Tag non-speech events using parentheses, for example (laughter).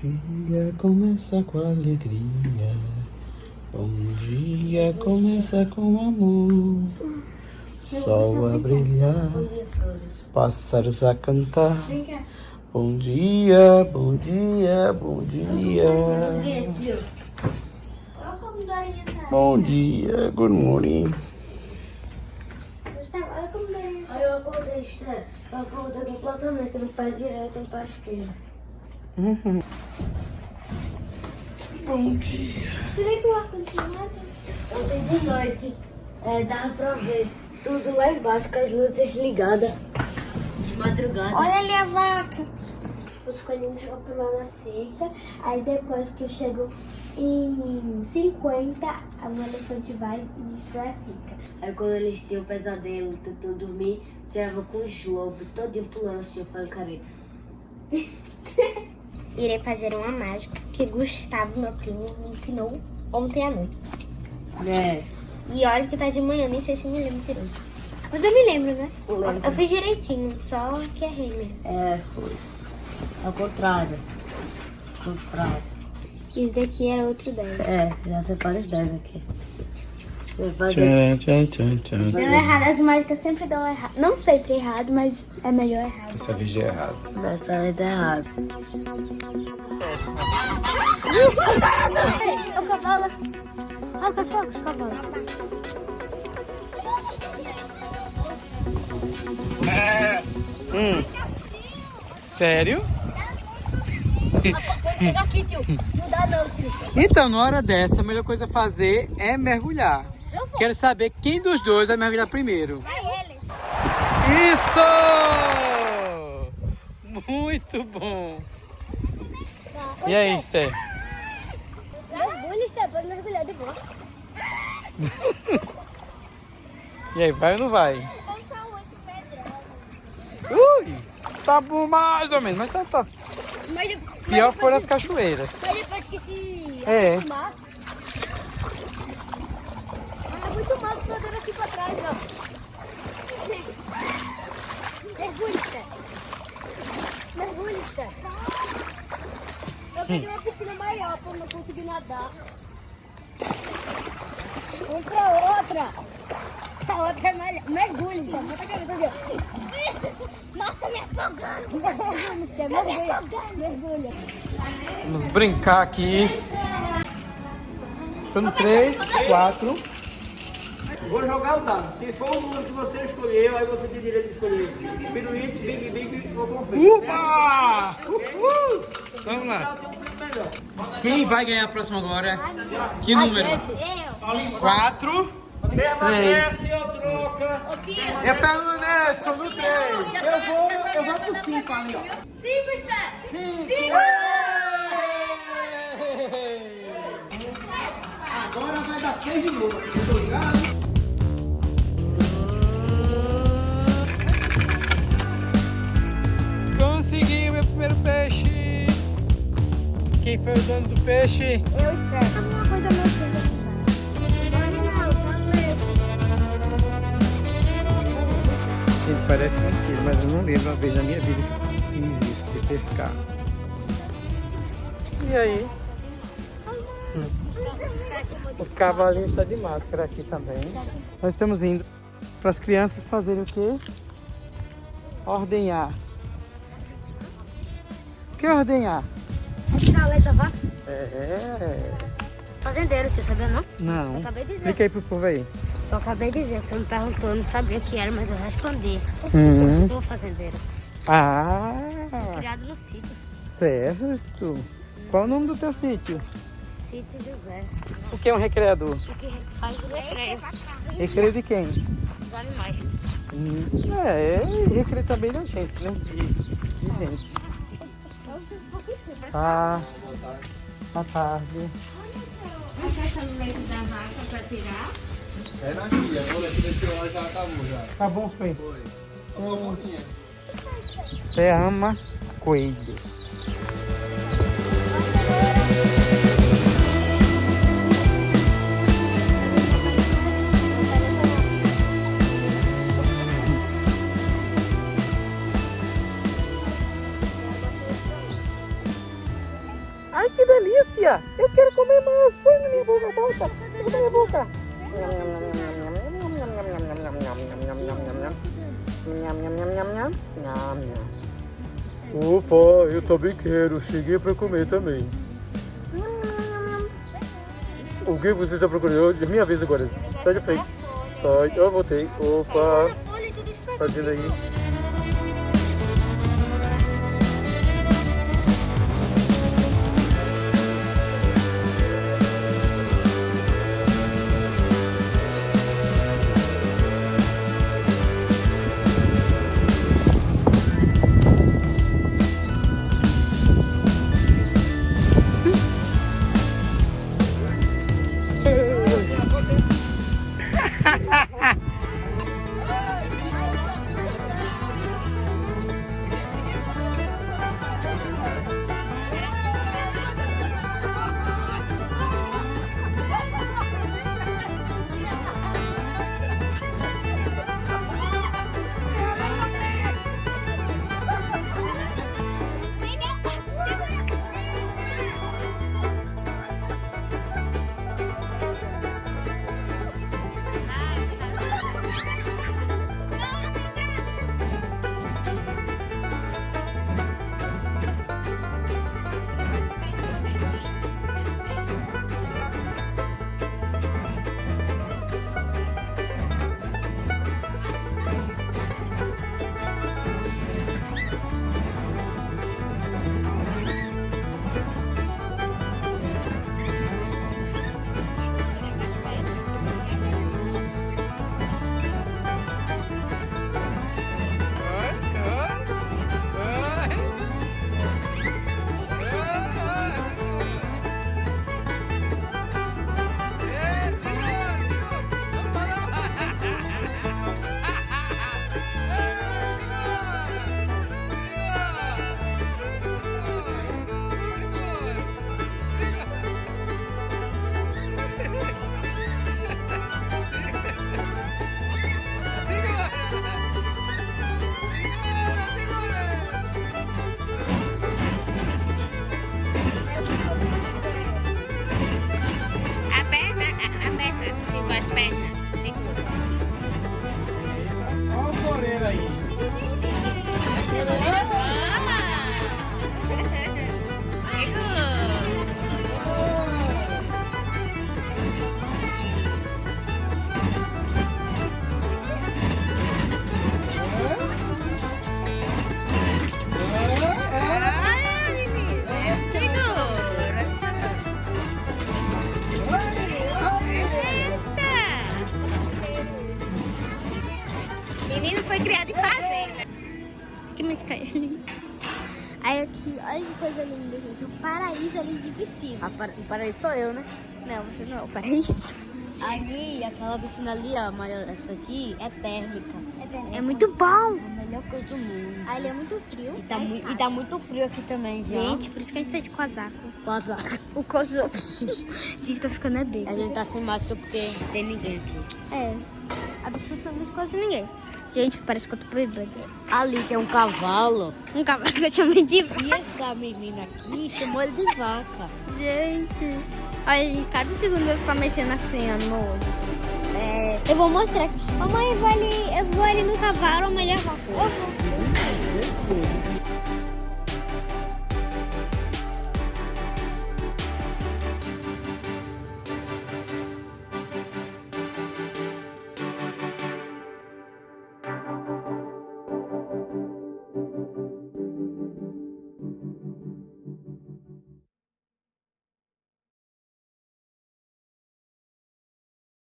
dia começa com alegria. Bom dia começa com amor. Sol a brilhar, os pássaros a cantar. Bom dia, bom dia, bom dia. Bom dia, good morning. Gustavo, olha como. Aí eu acordei estranho. Eu acordei completamente no pé direito e no pé esquerdo. Bom dia. Você vê que o ar-condicionado? Ontem de noite, é, dava pra ver tudo lá embaixo com as luzes ligadas. De madrugada. Olha ali a vaca. Os coelhinhos vão pular na cerca. Aí depois que eu chego em 50, o elefante vai e destrói a cerca. Aí quando eles tinham pesadelo, tentando dormir, você ia com os lobos todinho pulando assim, eu falei, cara. Irei fazer uma mágica que Gustavo, meu primo, me ensinou ontem à noite. É. E olha que tá de manhã, nem sei se me lembro direito. Mas eu me lembro, né? Lembra. Eu fiz direitinho, só que errei mesmo. É, foi. Ao contrário. Ao contrário. Esse daqui era outro 10. É, já separa os 10 aqui. Vai fazer. Tchan, tchan, tchan, tchan. Deu errado, as mágicas sempre dão errado. Não sempre errado, mas é melhor errado. Essa vez é errado. Dessa vez tá errado. Peraí, o cavalo. Ah, eu quero os cavalos. Hum. Sério? Chegar aqui, tio. Não dá não, tio. Então, na hora dessa, a melhor coisa a fazer é mergulhar. Quero saber quem dos dois vai mergulhar primeiro. Vai ele. Isso! Muito bom. E aí, Esther? Mergulha, Esther, pode mergulhar de boa. (laughs) E aí, vai ou não vai? Ui! Tá bom mais ou menos, mas tá, tá. Mas, de- Pior foram as cachoeiras. mas depois que se É. acostumar... É muito massa fazendo assim pra trás, ó. Mergulha, Esther. Mergulha, Esther. Eu peguei uma piscina maior pra não conseguir nadar. Vamos pra outra. A outra é melhor. Mergulha, Esther. Bota a cabeça aqui. Nossa, me afogando. Mergulha, Esther. Mergulha. Mergulha. Vamos brincar aqui. São três, quatro. Vou jogar o dado. Se for o número que você escolheu, aí você tem direito de escolher pirulito, big big ou confeito. Uba! Uhul! Vamos lá. Quem vai ganhar a próxima agora? Que número? Eu. Quatro. Troca. Eu permaneço no três. Eu vou, eu vou pro 5 ali, ó. 5 está. Agora vai dar seis de novo. Obrigado. Consegui Quem foi o dono do peixe? Eu espero. Alguma coisa mexendo Gente, parece mentira, mas eu não lembro uma vez na minha vida que eu fiz isso, de pescar. E aí? O cavalinho está de máscara aqui também. Nós estamos indo para as crianças fazerem o quê? Ordenhar. O que é ordenhar? Tirar a letra, vá. É. Fazendeiro, você sabia não? Não. acabei de dizer. Explica aí pro povo aí. Eu acabei de dizer, você me perguntou, eu não sabia o que era, mas eu respondi. Uhum. Eu sou fazendeiro. Ah, Criado no sítio. certo. Qual o nome do teu sítio? Sítio José. O que é um recreador? O que faz o recreio Recreio de quem? dos animais. Hum, É, recreio também da gente, né? De, de gente. Ah, boa tarde. É na tia, agora que desse hora já acabou já. Tá bom, foi. Foi. Uma boquinha. Você ama coelhos. Ai, que delícia! Eu quero comer mais. Põe na minha boca, bota. Põe na minha boca. Opa, eu também quero. Cheguei para comer também. O que você está procurando? É minha vez agora. Sai de frente. Sai. Eu voltei. Opa. Fazendo aí. Espanha, seguro. Vamos correr aí. Olha que coisa linda, gente. O paraíso ali de piscina. Para... O paraíso sou eu, né? Não, você não é o paraíso. Ali, aquela piscina ali, ó, maior, essa aqui é térmica. É, térmica. é muito bom. É a melhor coisa do mundo. Ali é muito frio. E tá, mu e tá muito frio aqui também, gente. Gente, por isso que a gente tá de casaco. Casaco. (laughs) O casaco. a gente tá ficando é bem. A gente tá sem máscara porque não tem ninguém aqui. É. Absolutamente quase ninguém. Gente, parece que eu tô bebendo. Ali tem um cavalo. Um cavalo que eu chamei de vaca. E essa menina aqui chamou ele de vaca. Gente, olha, cada segundo eu ficar mexendo assim, olho. É, eu vou mostrar aqui. Mamãe, eu vou ali, eu vou ali no cavalo, ou melhor vaca. Eu vou.